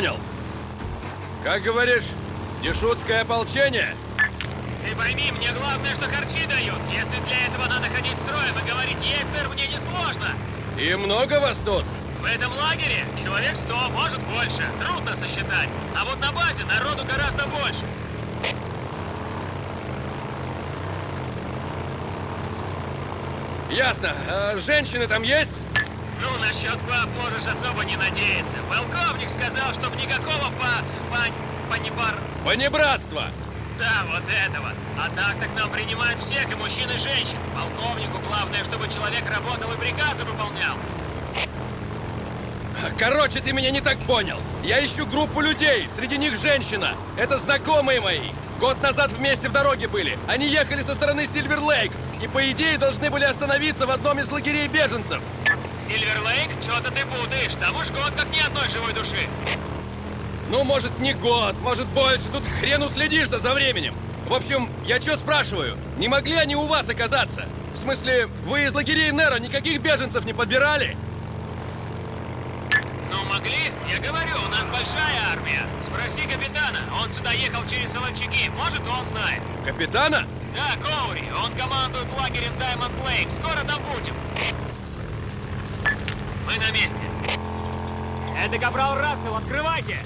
Понял. Как говоришь, дешутское ополчение? Ты пойми, мне главное, что харчи дают. Если для этого надо ходить строем и говорить «Есть, сэр», мне несложно. И много вас тут? В этом лагере человек сто, может больше. Трудно сосчитать. А вот на базе народу гораздо больше. Ясно. А женщины там есть? Ну, насчет баб можешь особо не надеяться. Полковник сказал, чтоб никакого по... по... понебар... Понебратство! Да, вот этого. А так-то к нам принимают всех, и мужчин, и женщин. Полковнику главное, чтобы человек работал и приказы выполнял. Короче, ты меня не так понял. Я ищу группу людей, среди них женщина. Это знакомые мои. Год назад вместе в дороге были. Они ехали со стороны Сильвер-Лейк. И по идее должны были остановиться в одном из лагерей беженцев. Сильвер-Лейк? Что-то ты путаешь. Там уж год как ни одной живой души. Ну, может, не год, может, больше. Тут хрен уследишь-то за временем. В общем, я что спрашиваю? Не могли они у вас оказаться? В смысле, вы из лагерей Нера никаких беженцев не подбирали? Ну, могли? Я говорю, у нас большая армия. Спроси капитана. Он сюда ехал через Солончаки. Может, он знает. Капитана? Да, Коури. Он командует лагерем Даймонд Лейк. Скоро там будем. Мы на месте. Это Капрал Рассел, открывайте!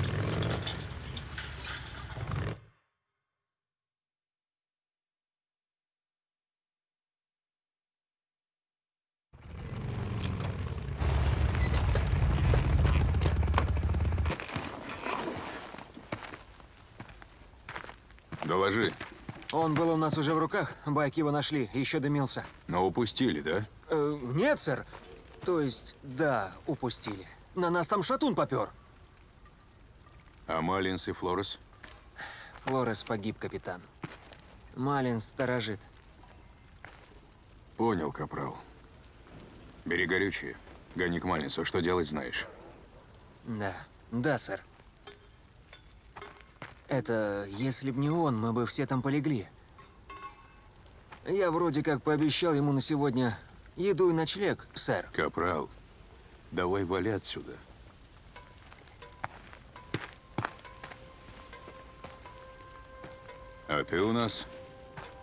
Он был у нас уже в руках, байк его нашли, еще дымился. Но упустили, да? Э, нет, сэр. То есть, да, упустили. На нас там шатун попер. А Малинс и Флорес? Флорес погиб, капитан. Малин сторожит. Понял, капрал. Бери горючее. Гони к Малинсу. Что делать, знаешь. Да, да, сэр. Это, если б не он, мы бы все там полегли. Я вроде как пообещал ему на сегодня еду и ночлег, сэр. Капрал, давай вали отсюда. А ты у нас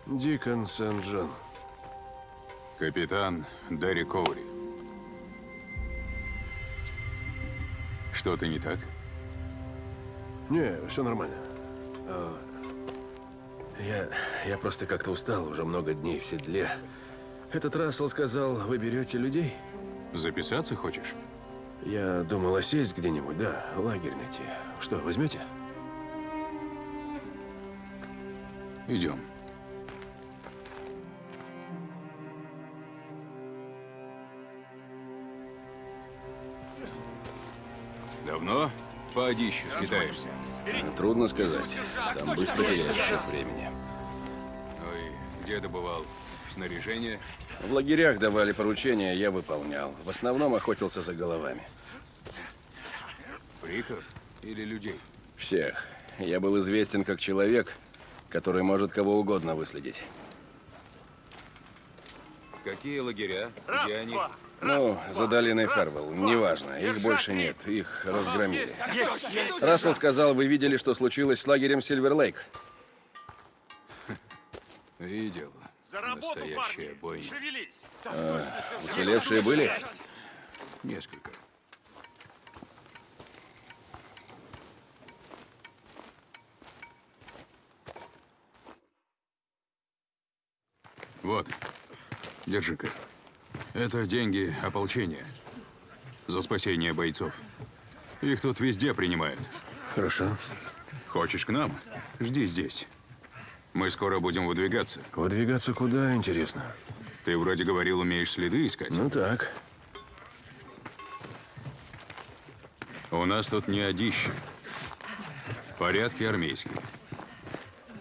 Дикон Сент-Джон. капитан Дэри Коури. Что-то не так? Не, все нормально. А, Я, я просто как-то устал, уже много дней в седле. Этот Рассел сказал, вы берете людей? Записаться хочешь? Я думал осесть где-нибудь, да, лагерь найти. Что, возьмете? Идем. По одищу скитаешься? Трудно сказать. Там быстро теряешь счет времени. Ну и где добывал снаряжение? В лагерях давали поручения, я выполнял. В основном охотился за головами. Фриков или людей? Всех. Я был известен как человек, который может кого угодно выследить. Какие лагеря? Где они? Ну, за долиной Фервелл, неважно, их больше нет, их разгромили. Рассел сказал, вы видели, что случилось с лагерем Сильвер-Лейк. Видел. Настоящая бойня. Уцелевшие были? Несколько. Вот, держи-ка. Это деньги ополчения. За спасение бойцов. Их тут везде принимают. Хорошо. Хочешь к нам? Жди здесь. Мы скоро будем выдвигаться. Выдвигаться куда, интересно? Ты вроде говорил, умеешь следы искать. Ну так. У нас тут не одище. Порядки армейские.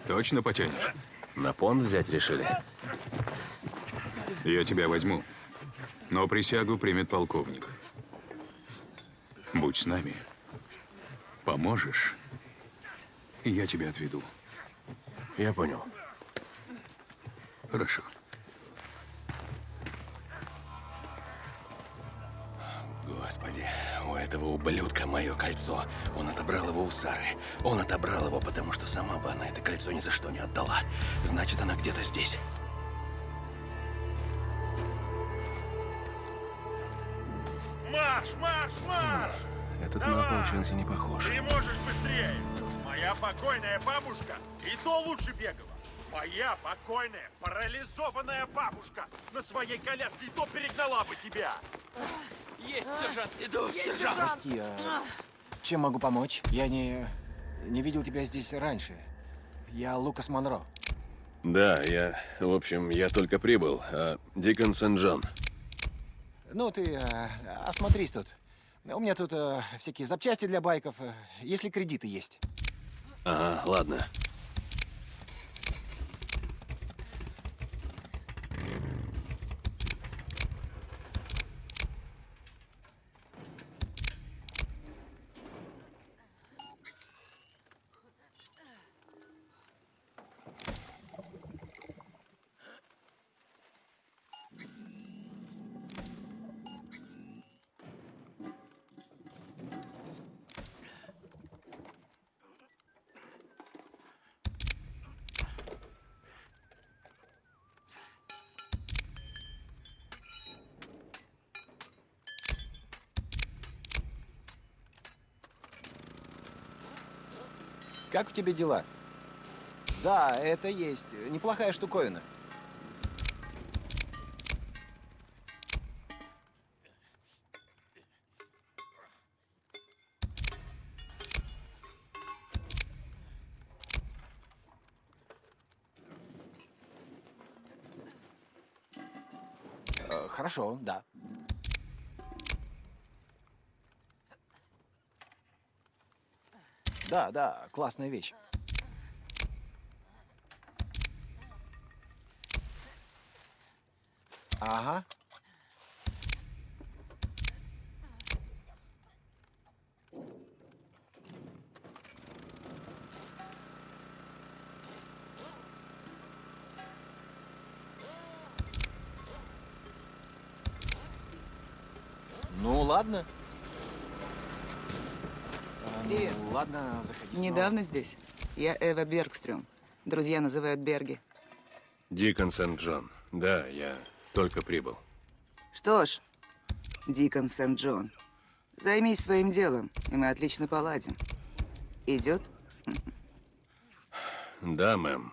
Точно потянешь? На понт взять решили? Я тебя возьму. Но присягу примет полковник. Будь с нами. Поможешь, и я тебя отведу. Я понял. Хорошо. Господи. у этого ублюдка мое кольцо. Он отобрал его у Сары. Он отобрал его, потому что сама бы она это кольцо ни за что не отдала. Значит, она где-то здесь. Марш, марш, марш! Этот Давай! на ополченца не похож. Ты можешь быстрее! Моя покойная бабушка и то лучше бегала. Моя покойная, парализованная бабушка на своей коляске и то перегнала бы тебя. Прости, а чем могу помочь? Я не... не видел тебя здесь раньше. Я Лукас Монро. Да, я... В общем, я только прибыл. А Дикон Сен-Джон. Ну, ты а, осмотрись тут. У меня тут а, всякие запчасти для байков, а, если кредиты есть. Ага, ладно. Как у тебя дела? Да, это есть. Неплохая штуковина. Э, Хорошо, да. Да, да, классная вещь. Ага. Ну, ладно. Привет. Ладно, заходи снова. Недавно здесь. Я Эва Бергстрём. Друзья называют Берги. Дикон Сент-Джон. Да, я только прибыл. Что ж, Дикон Сент-Джон, займись своим делом, и мы отлично поладим. Идет? Да, мэм.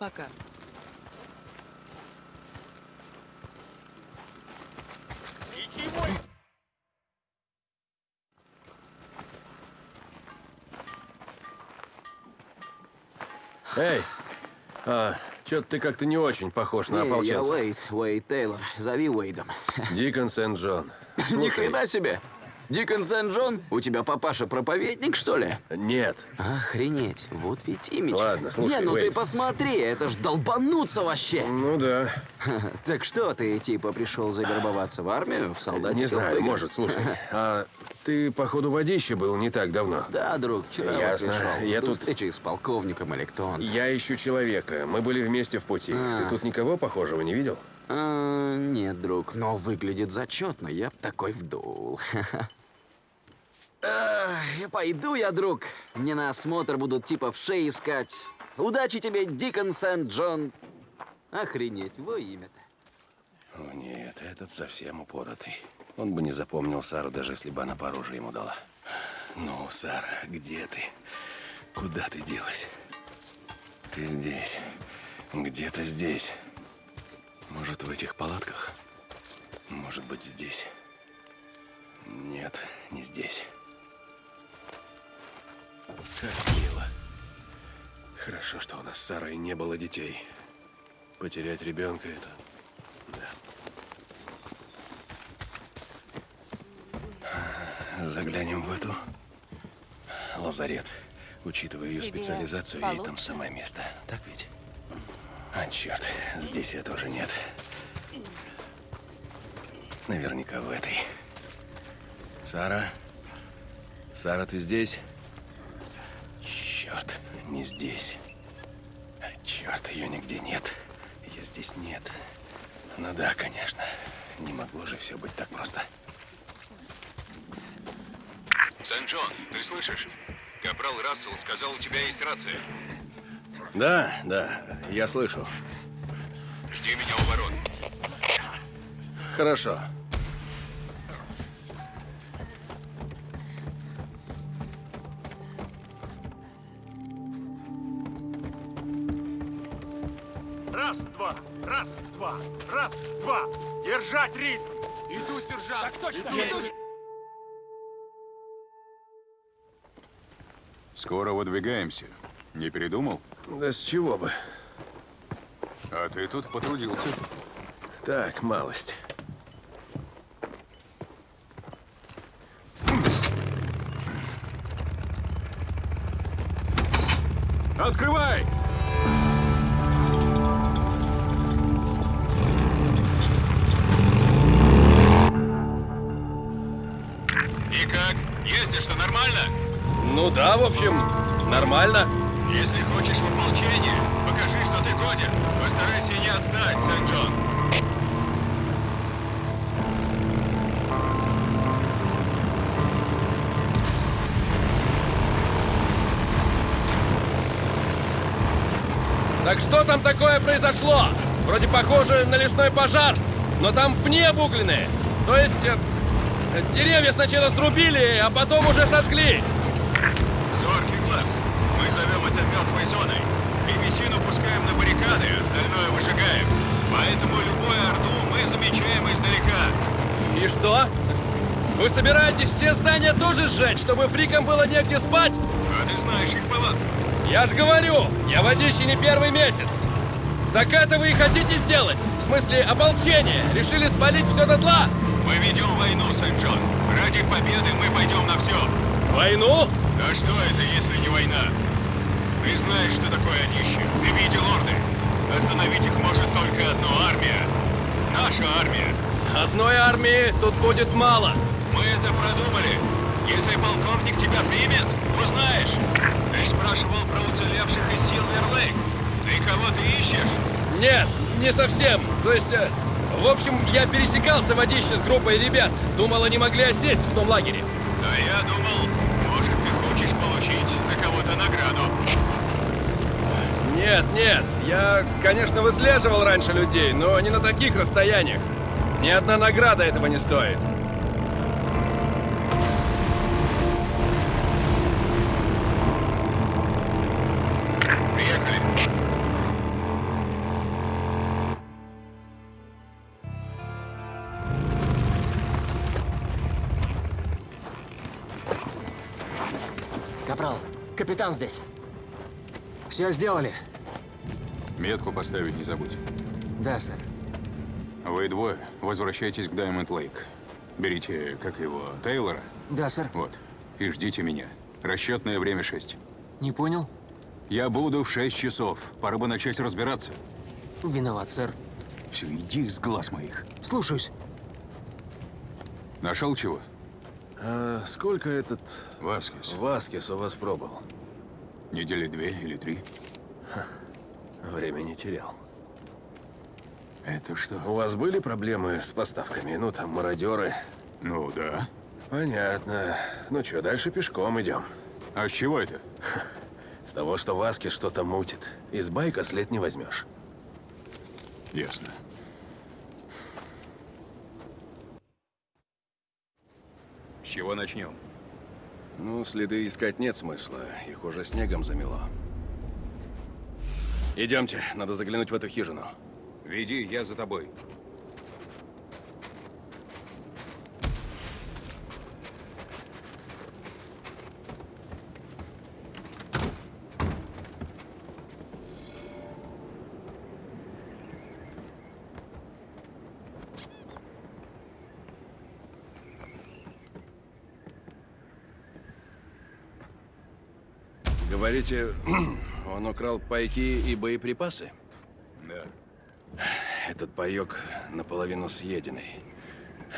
Пока. Эй! А, чё-то ты как-то не очень похож на Не, я ополченца. Уэйд, Уэйд Тейлор. Зови Уэйдом. Дикон Сент-Джон. Ни хрена себе! Дикон Сент-Джон? У тебя папаша проповедник, что ли? Нет. Охренеть, вот ведь имидж. Ладно, слушай, Не, ну ты Уэйд. посмотри, это ж долбануться вообще. Ну да. Так что, ты типа пришел завербоваться в армию, в солдатиков Не знаю, может, слушай. А ты, походу, водище был не так давно. Да, друг, вчера вот Ясно. пришел. Я До тут- встречи с полковником или кто он. Я ищу человека. Мы были вместе в пути. А. Ты тут никого похожего не видел? А, нет, друг, но выглядит зачетно. Я б такой вдул. Ах, Пойду я, друг. Мне на осмотр будут типа в шее искать. Удачи тебе, Дикон Сент-Джон. Охренеть, во имя-то. О нет, этот совсем упоротый. Он бы не запомнил Сару, даже если бы она по оружию ему дала. Ну, Сара, где ты? Куда ты делась? Ты здесь. Где-то здесь. Может, в этих палатках? Может быть, здесь. Нет, не здесь. Как мило. Хорошо, что у нас с Сарой не было детей. Потерять ребенка это... Да. Заглянем в эту. Лазарет. Учитывая ее Тебе специализацию, ей там получше? самое место. Так ведь? А, черт, здесь ее тоже нет. Наверняка в этой. Сара? Сара, ты здесь? Черт, не здесь. Черт, ее нигде нет. здесь нет. Ну да, конечно. Не могло же все быть так просто. Сент-Джон, ты слышишь? Капрал Рассел сказал, у тебя есть рация. Да, да, я слышу. Жди меня у ворот. Хорошо. Раз, два, раз, два, раз, два. Держать ритм. Иду, сержант! Так точно! Скоро выдвигаемся. Не передумал? Да с чего бы? А ты тут потрудился. Так, малость. Открывай! Ну да, в общем, нормально. Если хочешь в ополчение, покажи, что ты годен. Постарайся не отстать, Сент-Джон. Так что там такое произошло? Вроде похоже на лесной пожар, но там пни обугленные. То есть э, деревья сначала срубили, а потом уже сожгли. Зоркий глаз. Мы зовем это мертвой зоной. Древесину пускаем на баррикады, остальное выжигаем. Поэтому любую орду мы замечаем издалека. И что? Вы собираетесь все здания тоже сжечь, чтобы фрикам было негде спать? А ты знаешь их повадки. Я ж говорю, я водище не первый месяц. Так это вы и хотите сделать? В смысле, ополчение? Решили спалить все дотла? Мы ведем войну, Сент-Джон. Ради победы мы пойдем на все. Войну? А что это, если не война? Ты знаешь, что такое одище. Ты видел орды. Остановить их может только одна армия. Наша армия. Одной армии тут будет мало. Мы это продумали. Если полковник тебя примет, узнаешь. Ты спрашивал про уцелевших из Силвер-Лейк. Ты кого-то ищешь? Нет, не совсем. То есть, э, в общем, я пересекался водище с группой ребят. Думал, они могли осесть в том лагере. А я думал, Нет, нет, я, конечно, выслеживал раньше людей, но не на таких расстояниях. Ни одна награда этого не стоит. Капрал, капитан здесь. Все сделали? Метку поставить не забудь. Да, сэр. Вы двое возвращайтесь к Даймонд Лейк. Берите, как его, Тейлора. Да, сэр. Вот. И ждите меня. Расчетное время 6. Не понял? Я буду в 6 часов. Пора бы начать разбираться. Виноват, сэр. Все, иди с глаз моих. Слушаюсь. Нашел чего? А сколько этот Васкис. Васкис у вас пробыл? Недели две или три. Время не терял. Это что? У вас были проблемы с поставками? Ну, там, мародеры. Ну да. Понятно. Ну что, дальше пешком идем. А с чего это? С того, что Васки что-то мутит. Из байка след не возьмешь. Ясно. С чего начнем? Ну, следы искать нет смысла. Их уже снегом замело. Идемте, надо заглянуть в эту хижину. Веди, я за тобой. Говорите, Он украл пайки и боеприпасы? Да. Этот паёк наполовину съеденный.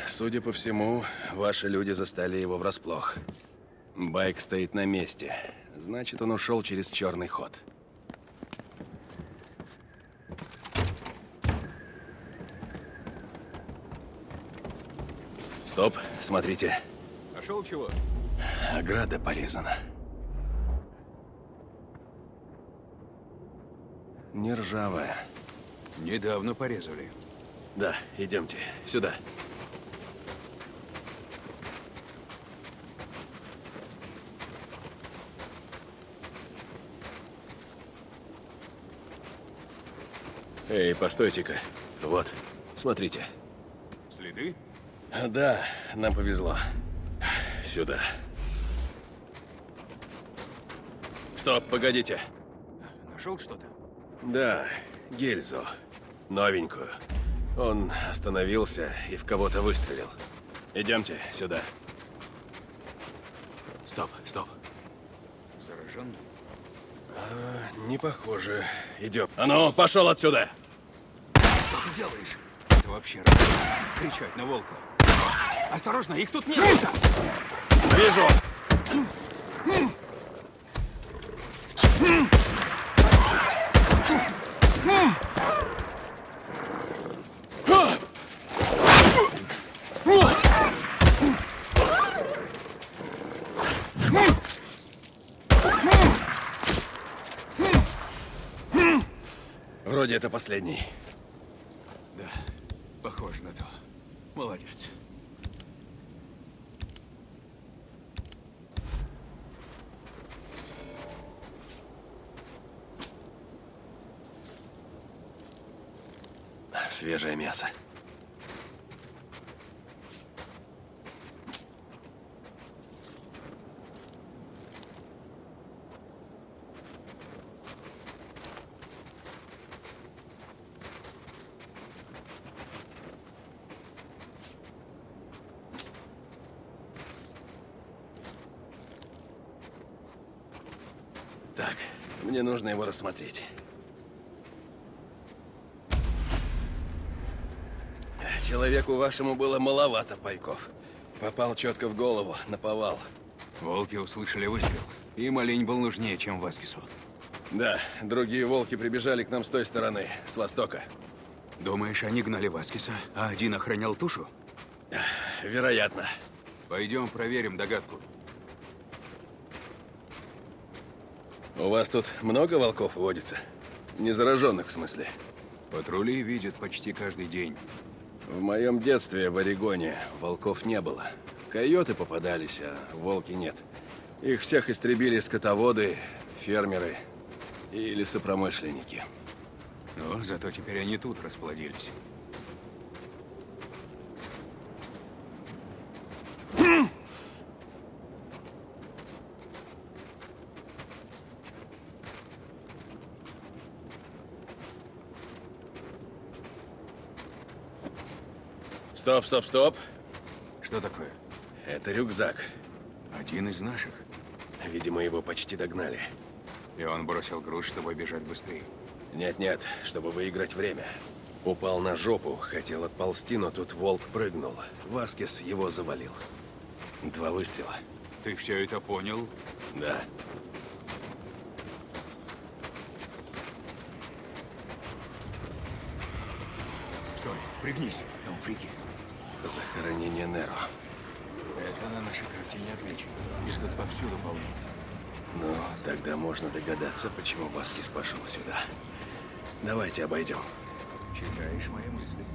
Судя по всему, ваши люди застали его врасплох. Байк стоит на месте. Значит, он ушел через черный ход. Стоп, смотрите. Нашел чего? Ограда порезана. Не ржавая. Недавно порезали. Да, идемте. Сюда. Эй, постойте-ка. Вот, смотрите. Следы? Да, нам повезло. Сюда. Стоп, погодите. Нашел что-то? Да, гильзу. Новенькую. Он остановился и в кого-то выстрелил. Идемте сюда. Стоп, стоп. Зараженный? А, не похоже. Идем. А ну, пошел отсюда! Что ты делаешь? Это вообще? Кричать на волка. Осторожно, их тут нет! Вижу! Вроде это последний. Да, похоже на то. Молодец. Свежее мясо. Так, мне нужно его рассмотреть. Человеку вашему было маловато пайков. Попал четко в голову, наповал. Волки услышали выстрел. Им олень был нужнее, чем Васкису. Да, другие волки прибежали к нам с той стороны, с востока. Думаешь, они гнали Васкиса, а один охранял тушу? Вероятно. Пойдем проверим догадку. У вас тут много волков водится? Незараженных, в смысле? Патрули видят почти каждый день. В моем детстве в Орегоне волков не было. Койоты попадались, а волки нет. Их всех истребили скотоводы, фермеры и лесопромышленники. Но зато теперь они тут расплодились. Стоп, стоп, стоп. Что такое? Это рюкзак. Один из наших. Видимо, его почти догнали. И он бросил груз, чтобы бежать быстрее. Нет-нет, чтобы выиграть время. Упал на жопу, хотел отползти, но тут волк прыгнул. Васкес его завалил. Два выстрела. Ты все это понял? Да. Стой, пригнись, там фрики. Захоронение Неро. Это на нашей картине отмечено. Их тут повсюду полно. Ну, тогда можно догадаться, почему Васкис пошел сюда. Давайте обойдем. Читаешь мои мысли.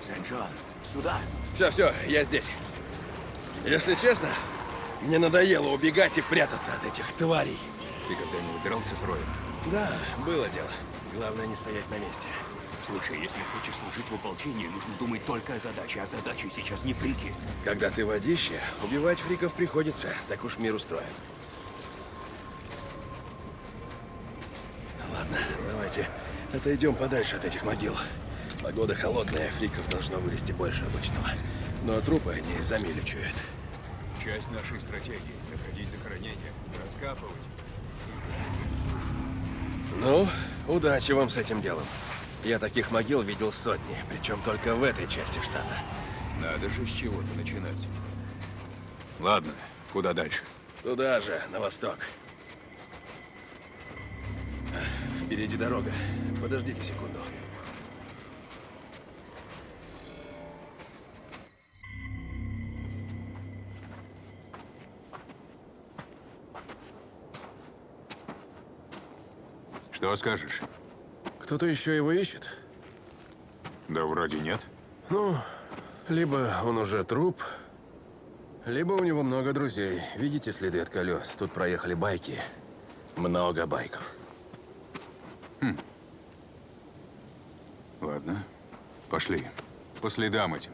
Сент-Джон, сюда. Все, все, я здесь. Если честно, мне надоело убегать и прятаться от этих тварей. Ты когда-нибудь дрался с Роем? Да, было дело. Главное не стоять на месте. Слушай, если хочешь служить в ополчении, нужно думать только о задаче. А задача сейчас не фрики. Когда ты водище, убивать фриков приходится. Так уж мир устроен. Ладно, давайте отойдем подальше от этих могил. Погода холодная, фриков должно вылезти больше обычного. Но трупы они за милю чуют. Часть нашей стратегии — находить захоронения, раскапывать. Ну, удачи вам с этим делом. Я таких могил видел сотни, причем только в этой части штата. Надо же с чего-то начинать. Ладно, куда дальше? Туда же, на восток. Впереди дорога. Подождите секунду. Что скажешь? Кто-то еще его ищет? Да вроде нет. Ну, либо он уже труп, либо у него много друзей. Видите следы от колес? Тут проехали байки. Много байков. Ладно, пошли. По следам этим.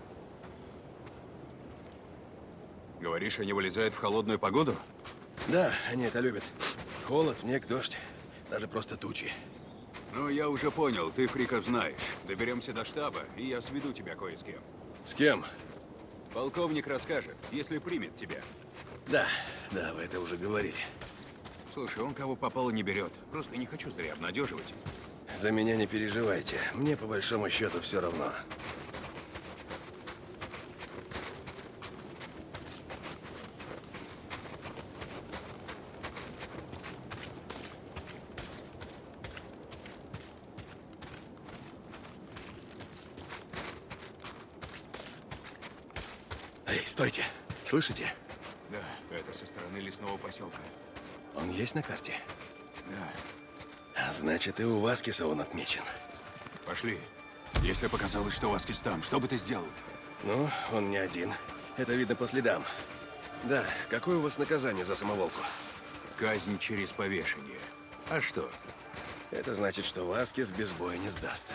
Говоришь, они вылезают в холодную погоду? Да, они это любят. Холод, снег, дождь. Даже просто тучи. Ну, я уже понял, ты фриков знаешь. Доберемся до штаба, и я сведу тебя кое с кем. С кем? Полковник расскажет, если примет тебя. Да, да, вы это уже говорили. Слушай, он кого попало не берет. Просто не хочу зря обнадеживать. За меня не переживайте. Мне по большому счету все равно. Эй, стойте! Слышите? Да, это со стороны лесного поселка. Он есть на карте? Да, А Значит, и у Васкиса он отмечен. пошли. Если показалось, что Васкис там, что бы ты сделал? Ну, он не один. Это видно по следам. Да, какое у вас наказание за самоволку? Казнь через повешение. А что? Это значит, что Васкис без боя не сдастся.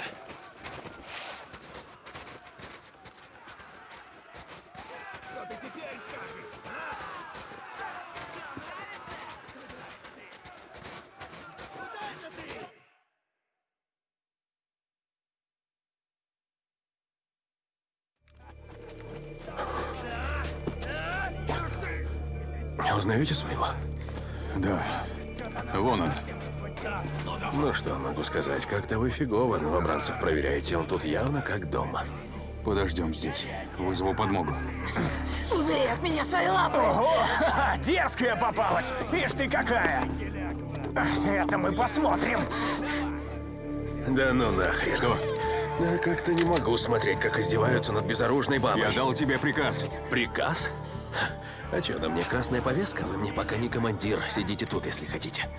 Узнаете своего? Да. Вон он. Ну что могу сказать, как-то вы фигово новобранцев проверяете, он тут явно как дома. Подождем здесь. Вызову подмогу. Убери от меня свои лапы! Ого! Дерзкая попалась! Ишь ты какая! Это мы посмотрим. Да ну нахрен. Что? Да как-то не могу смотреть, как издеваются над безоружной бабой. Я дал тебе приказ. Приказ? А что, на мне красная повестка? Вы мне пока не командир. Сидите тут, если хотите.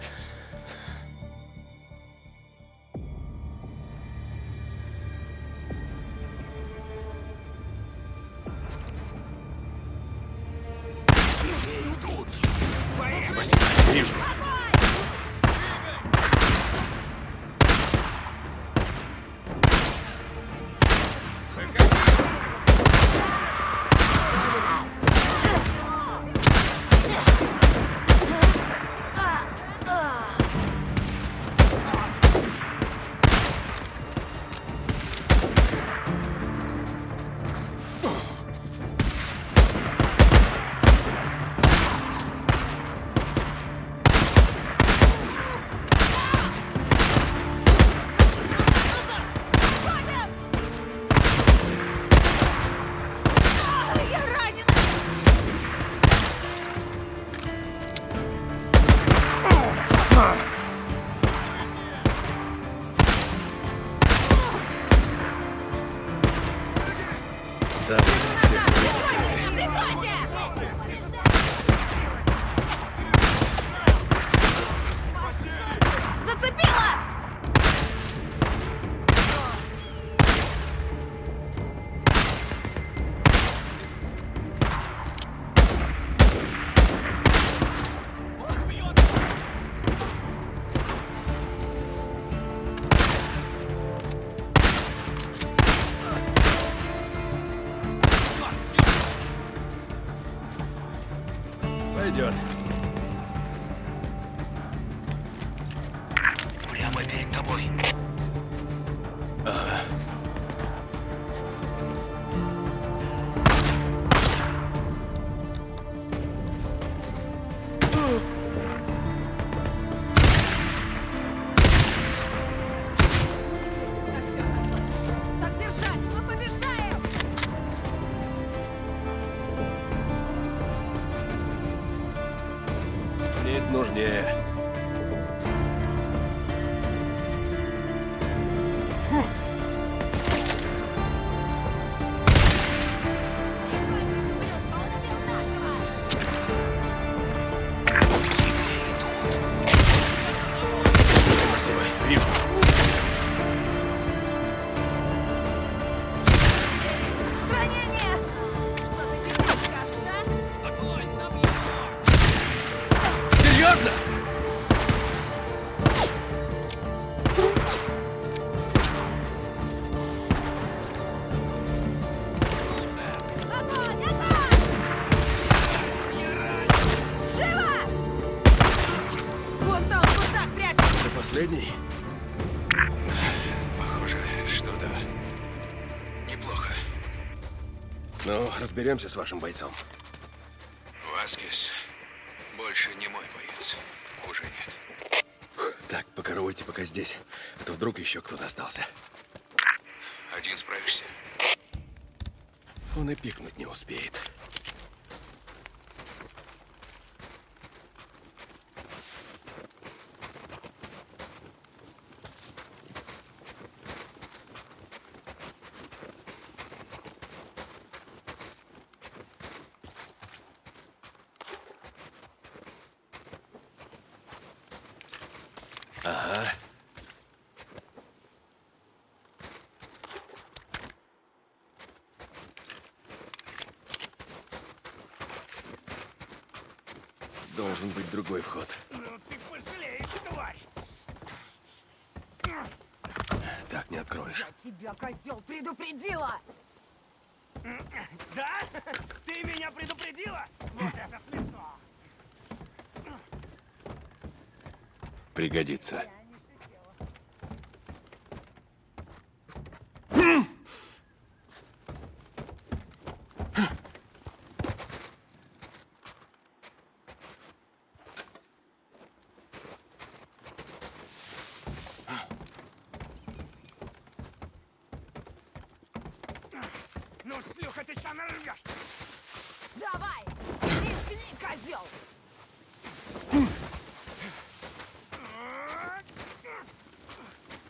Разберемся с вашим бойцом. Васкес больше не мой боец. Уже нет. Так, покоровольте пока здесь, а то вдруг еще кто-то остался. Один справишься? Он и пикнуть не успеет. Ага. Должен быть другой вход. Ну ты пожалеешь, тварь! Так не откроешь. Я тебя, козел, предупредила! Да? Ты меня предупредила? Вот это смешно! Пригодится. Ну, шлюха, ты сейчас нарвешься! Давай! Рискни, козел! Ну, сволочь! Это все, что ты можешь!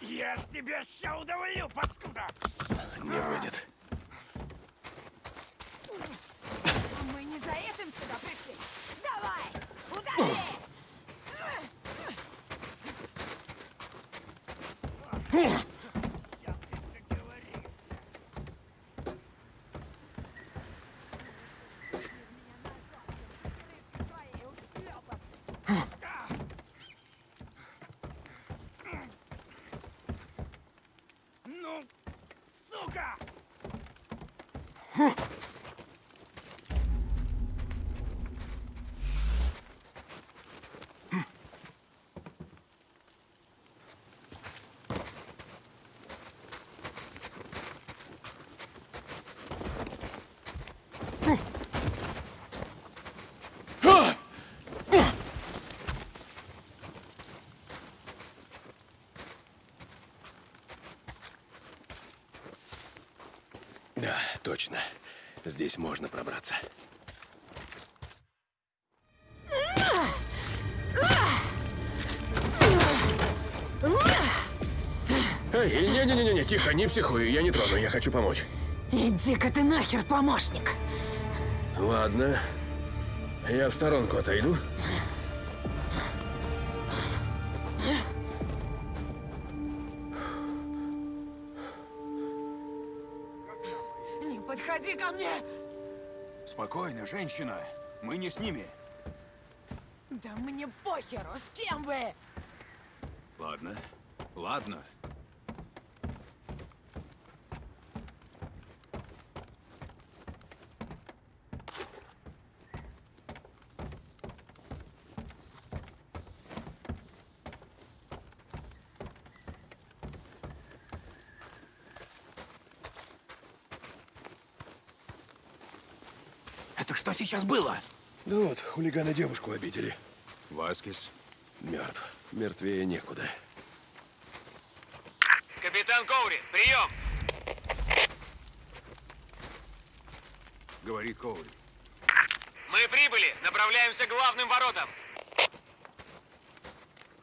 Я ж тебя ща удавлю, паскуда! Не выйдет. Мы не за этим сюда пришли! Давай! Удари! Ну, сука! Да, точно. Здесь можно пробраться. Эй, не-не-не-не, тихо, не психуй, я не трону, я хочу помочь. Иди-ка ты нахер, помощник! Ладно. Я в сторонку отойду. Спокойно, женщина. Мы не с ними. Да мне похеру, с кем вы? Ладно. Ладно. Это что сейчас было? Да вот, хулиганы девушку обидели. Васкис. Мертв. Мертвее некуда. Капитан Коури, прием! Говори, Коури. Мы прибыли. Направляемся к главным воротам.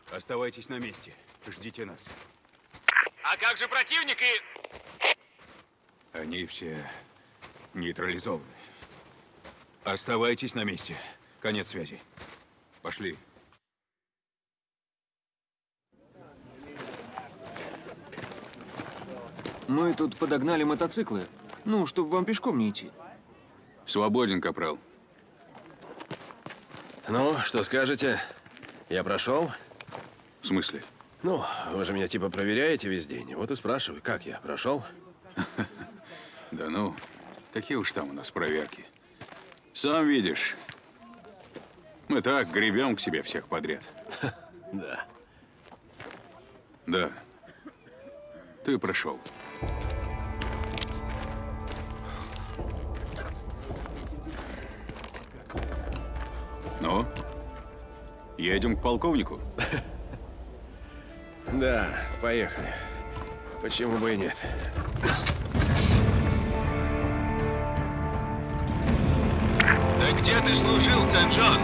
Оставайтесь на месте. Ждите нас. А как же противник и... Они все нейтрализованы. Оставайтесь на месте. Конец связи. Пошли. Мы тут подогнали мотоциклы. Ну, чтобы вам пешком не идти. Свободен, капрал. Ну, что скажете? Я прошел? В смысле? Ну, вы же меня типа проверяете весь день. Вот и спрашиваю, как я? Прошел? Да ну, какие уж там у нас проверки. Сам видишь. Мы так гребем к себе всех подряд. Да. Да. Ты прошел. Ну? Едем к полковнику? Да, поехали. Почему бы и нет? Ты служил, Сен-Джон?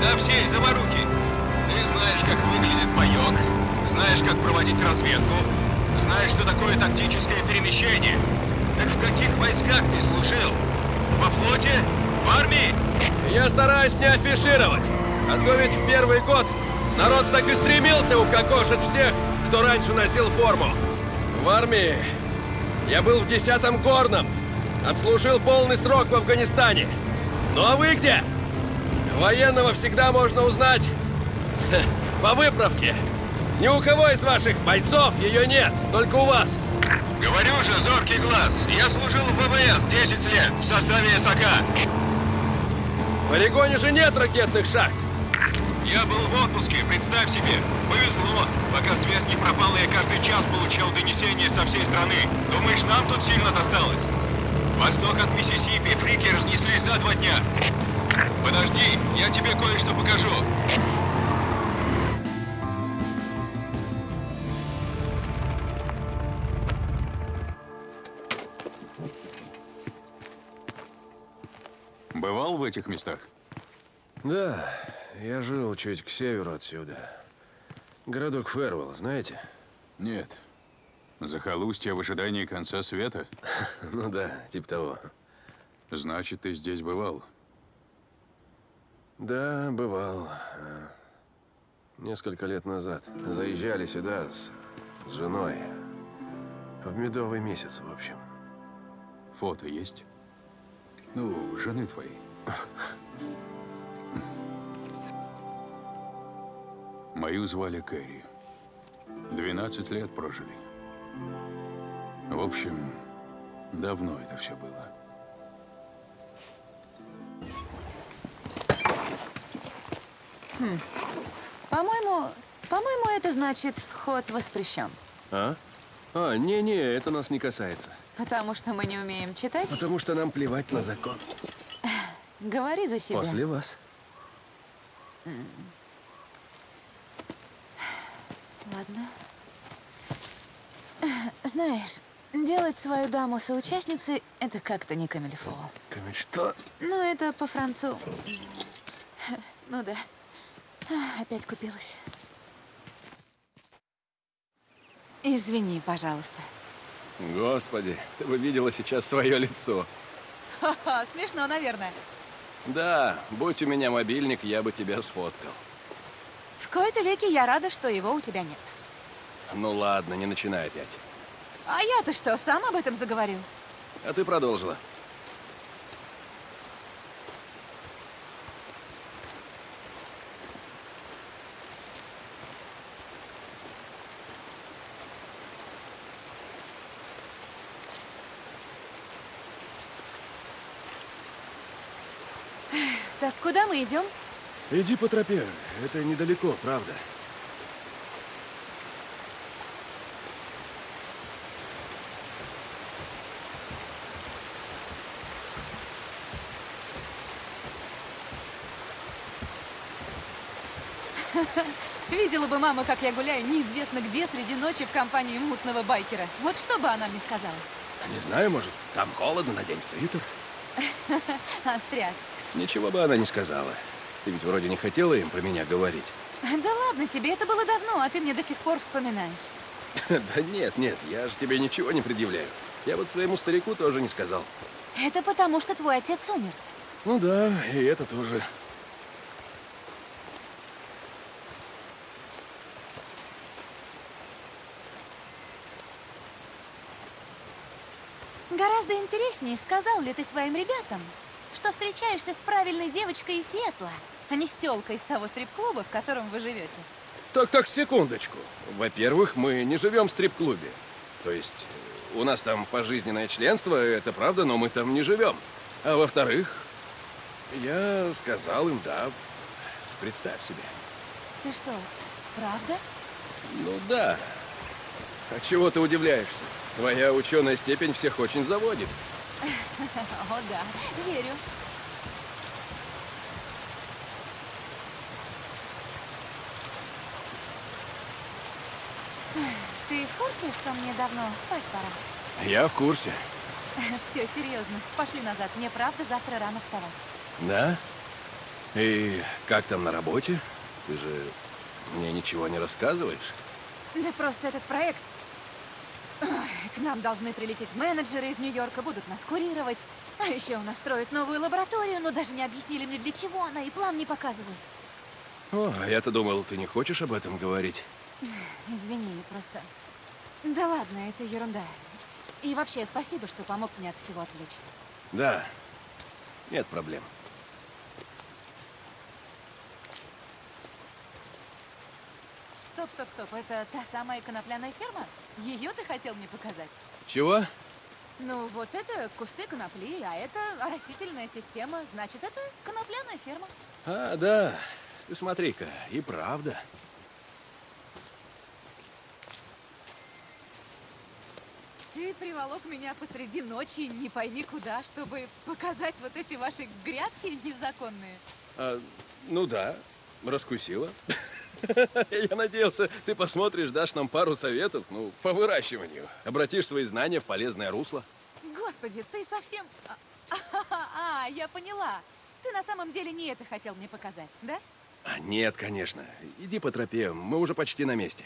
Да всей заварухи. Ты знаешь, как выглядит паёк, знаешь, как проводить разведку, знаешь, что такое тактическое перемещение. Так в каких войсках ты служил? Во флоте? В армии? Я стараюсь не афишировать. А то ведь в первый год народ так и стремился укокошить всех, кто раньше носил форму. В армии я был в 10-м горном. Отслужил полный срок в Афганистане. Ну а вы где? Военного всегда можно узнать по выправке. Ни у кого из ваших бойцов ее нет, только у вас. Говорю же, зоркий глаз. Я служил в ВВС 10 лет в составе САК. В полигоне же нет ракетных шахт. Я был в отпуске, представь себе. Повезло. Пока связь не пропала, я каждый час получал донесения со всей страны. Думаешь, нам тут сильно досталось? Восток от Миссисипи фрики разнеслись за два дня. Подожди, я тебе кое-что покажу. Бывал в этих местах? Да, я жил чуть к северу отсюда. Городок Фервелл, знаете? Нет. Захолустье в ожидании конца света? Ну да, типа того. Значит, ты здесь бывал? Да, бывал. Несколько лет назад. Заезжали сюда с, с женой. В медовый месяц, в общем. Фото есть? Ну, жены твоей. Мою звали Кэрри. 12 лет прожили. В общем, давно это все было. Хм. По-моему, по-моему, это значит, вход воспрещен. А? А, не-не, это нас не касается. Потому что мы не умеем читать? Потому что нам плевать на закон. Говори за себя. После вас. Ладно. Знаешь, делать свою даму соучастницей — это как-то не камильфо. Камиль, что? Ну, это по-францу. Ну да. Опять купилась. Извини, пожалуйста. Господи, ты бы видела сейчас свое лицо. Ха-ха, смешно, наверное. Да, будь у меня мобильник, я бы тебя сфоткал. В кои-то веки я рада, что его у тебя нет. Ну ладно, не начинай опять. А я-то что, сам об этом заговорил? А ты продолжила. Так куда мы идем? Иди по тропе, это недалеко, правда. Видела бы мама, как я гуляю неизвестно где среди ночи в компании мутного байкера. Вот что бы она мне сказала? Не знаю, может, там холодно, надень свитер. Остряк, Ничего бы она не сказала. Ты ведь вроде не хотела им про меня говорить. Да ладно тебе, это было давно, а ты мне до сих пор вспоминаешь. Да нет, нет, я же тебе ничего не предъявляю. Я вот своему старику тоже не сказал. Это потому, что твой отец умер. Ну да, и это тоже. Гораздо интереснее, сказал ли ты своим ребятам, что встречаешься с правильной девочкой из Сиэтла, а не с тёлкой из того стрип-клуба, в котором вы живете. Так, так, секундочку. Во-первых, мы не живем в стрип-клубе. То есть, э, у нас там пожизненное членство, это правда, но мы там не живем. А во-вторых, я сказал им да. Представь себе. Ты что, правда? Ну да. А чего ты удивляешься? Твоя ученая степень всех очень заводит. О, да, верю. Ты в курсе, что мне давно спать пора? Я в курсе. Все, серьезно. Пошли назад. Мне правда завтра рано вставать. Да? И как там на работе? Ты же мне ничего не рассказываешь? Да просто этот проект... К нам должны прилететь менеджеры из Нью-Йорка, будут нас курировать. А еще у нас строят новую лабораторию, но даже не объяснили мне, для чего она, и план не показывают. О, а я-то думал, ты не хочешь об этом говорить. Извини, просто... Да ладно, это ерунда. И вообще, спасибо, что помог мне от всего отвлечься. Да, нет проблем. Стоп, стоп, стоп, это та самая конопляная ферма? Ее ты хотел мне показать? Чего? Ну, вот это кусты конопли, а это растительная система. Значит, это конопляная ферма. А, да. Ты смотри-ка, и правда. Ты приволок меня посреди ночи, не пойми куда, чтобы показать вот эти ваши грядки незаконные. А, ну да, раскусила. Я надеялся, ты посмотришь, дашь нам пару советов, ну, по выращиванию. Обратишь свои знания в полезное русло. Господи, ты совсем... А, а, я поняла. Ты на самом деле не это хотел мне показать, да? А, нет, конечно. Иди по тропе, мы уже почти на месте.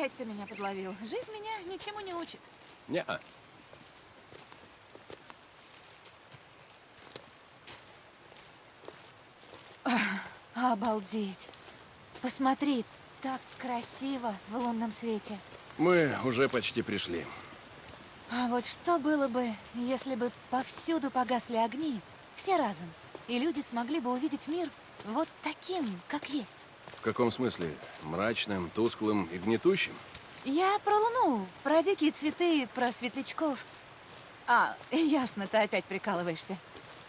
Опять ты меня подловил. Жизнь меня ничему не учит. Не-а. Обалдеть. Посмотри, так красиво в лунном свете. Мы уже почти пришли. А вот что было бы, если бы повсюду погасли огни, все разом, и люди смогли бы увидеть мир вот таким, как есть? В каком смысле? Мрачным, тусклым и гнетущим? Я про Луну, про дикие цветы, про светлячков. А, ясно, ты опять прикалываешься.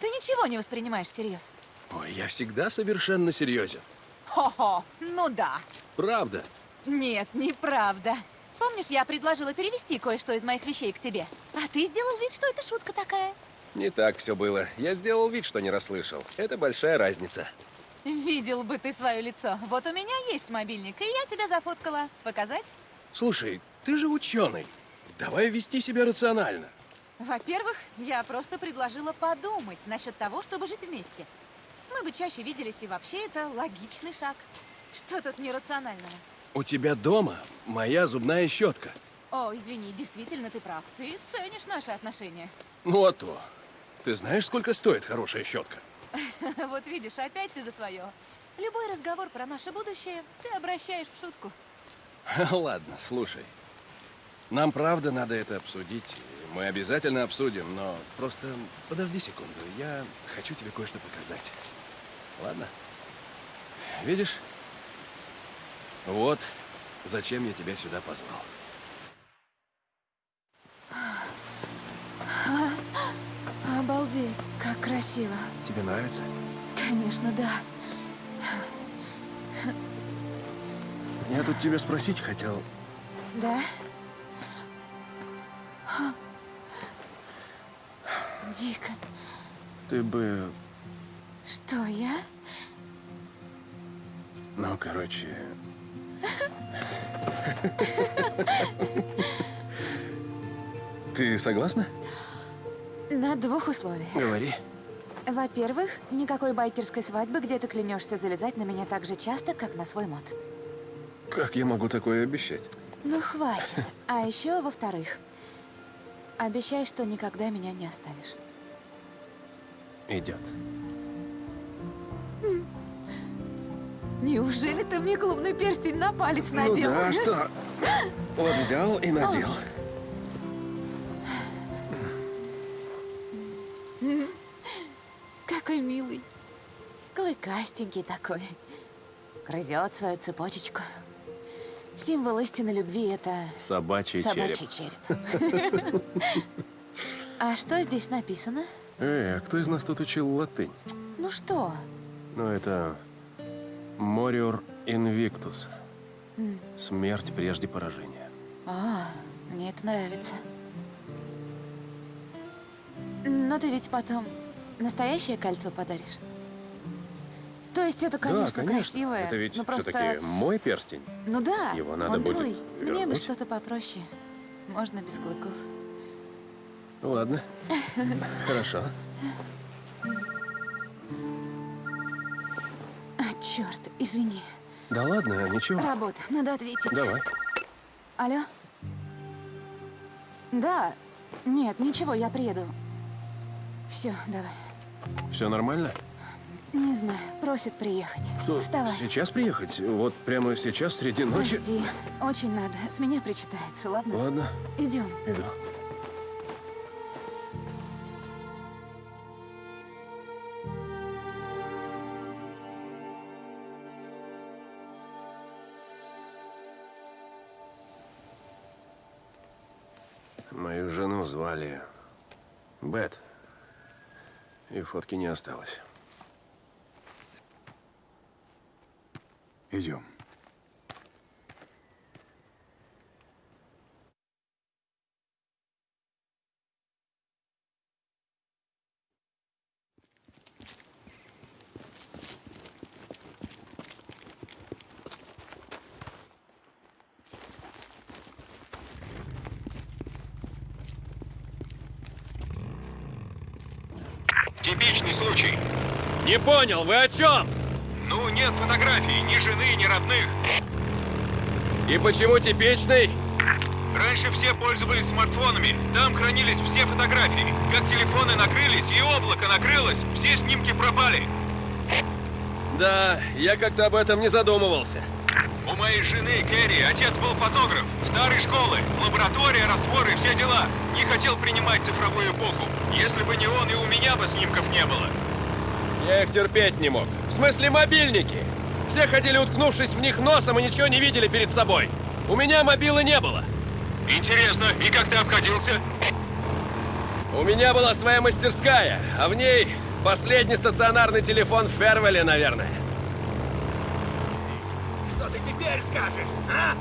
Ты ничего не воспринимаешь всерьез. Ой, я всегда совершенно серьезен. Хо-хо, ну да. Правда. Нет, неправда. Помнишь, я предложила перевести кое-что из моих вещей к тебе? А ты сделал вид, что это шутка такая. Не так все было. Я сделал вид, что не расслышал. Это большая разница. Видел бы ты свое лицо. Вот у меня есть мобильник, и я тебя зафоткала. Показать? Слушай, ты же ученый. Давай вести себя рационально. Во-первых, я просто предложила подумать насчет того, чтобы жить вместе. Мы бы чаще виделись, и вообще это логичный шаг. Что тут нерационального? У тебя дома моя зубная щетка. О, извини, действительно ты прав. Ты ценишь наши отношения. Ну а то. Ты знаешь, сколько стоит хорошая щетка? Вот видишь, опять ты за свое. Любой разговор про наше будущее ты обращаешь в шутку. Ладно, слушай. Нам правда надо это обсудить. Мы обязательно обсудим, но просто подожди секунду. Я хочу тебе кое-что показать. Ладно? Видишь? Вот зачем я тебя сюда позвал. Обалдеть, как красиво. Тебе нравится? Конечно, да. Я тут тебя спросить хотел. Да? Дико. Ты бы... Что, я? Ну, короче... Ты согласна? На двух условиях. Говори. Во-первых, никакой байкерской свадьбы, где ты клянешься залезать на меня так же часто, как на свой мод. Как я могу такое обещать? Ну, хватит. А еще, во-вторых, обещай, что никогда меня не оставишь. Идет. Неужели ты мне клубный перстень на палец Ну надел? да, что? Вот взял и надел. Какой милый. Клыкастенький такой. Грызет свою цепочечку. Символ истинной любви — это... Собачий, собачий череп. череп. А что здесь написано? Эй, а кто из нас тут учил латынь? Ну что? Ну, это... Мориор инвиктус. Смерть прежде поражения. А, мне это нравится. Но ты ведь потом настоящее кольцо подаришь? То есть это, конечно, да, конечно. красивое, Это ведь но просто... все-таки мой перстень. Ну да, Его надо он будет твой. Мне бы что-то попроще. Можно без клыков. Ладно. Хорошо. Черт, извини. Да ладно, ничего. Работа, надо ответить. Давай. Алло? Да. Нет, ничего, я приеду. Все, давай. Все нормально? Не знаю, просит приехать. Что, Вставай. сейчас приехать? Вот прямо сейчас, среди ночи? Прости, очень надо. С меня причитается, ладно? Ладно, Идем. иду. Звали Бет. И фотки не осталось. Идем. Типичный случай. Не понял, вы о чем? Ну, нет фотографий, ни жены, ни родных. И почему типичный? Раньше все пользовались смартфонами. Там хранились все фотографии. Как телефоны накрылись и облако накрылось, все снимки пропали. Да, я как-то об этом не задумывался. У моей жены Кэрри отец был фотограф старой школы. Лаборатория, растворы, все дела. Не хотел принимать цифровую эпоху. Если бы не он, и у меня бы снимков не было. Я их терпеть не мог. В смысле мобильники. Все ходили уткнувшись в них носом и ничего не видели перед собой. У меня мобилы не было. Интересно, и как ты обходился? У меня была своя мастерская, а в ней последний стационарный телефон в Фервеле, наверное. Что ты теперь скажешь, а?